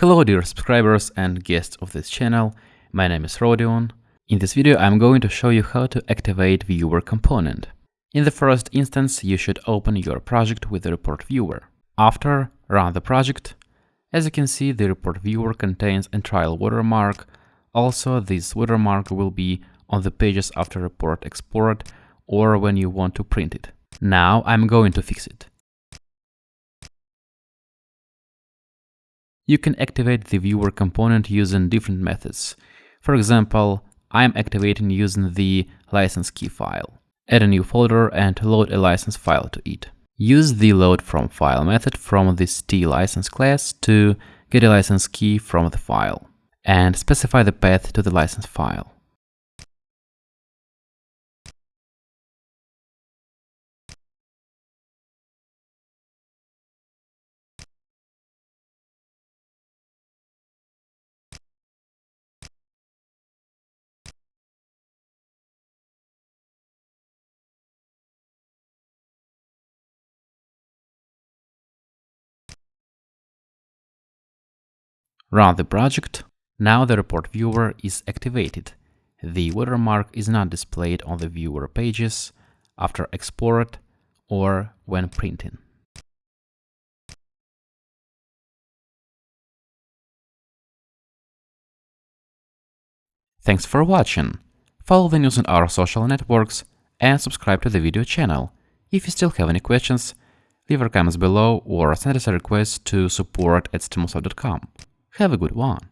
Hello dear subscribers and guests of this channel, my name is Rodion. In this video I'm going to show you how to activate viewer component. In the first instance you should open your project with the report viewer. After, run the project. As you can see the report viewer contains a trial watermark, also this watermark will be on the pages after report export or when you want to print it. Now I'm going to fix it. You can activate the viewer component using different methods. For example, I'm activating using the license key file. Add a new folder and load a license file to it. Use the load from file method from this t-license class to get a license key from the file and specify the path to the license file. Run the project. Now the report viewer is activated. The watermark is not displayed on the viewer pages after export or when printing. Thanks for watching. Follow the news on our social networks and subscribe to the video channel. If you still have any questions, leave your comments below or send us a request to support at stimulsoft.com. Have a good one.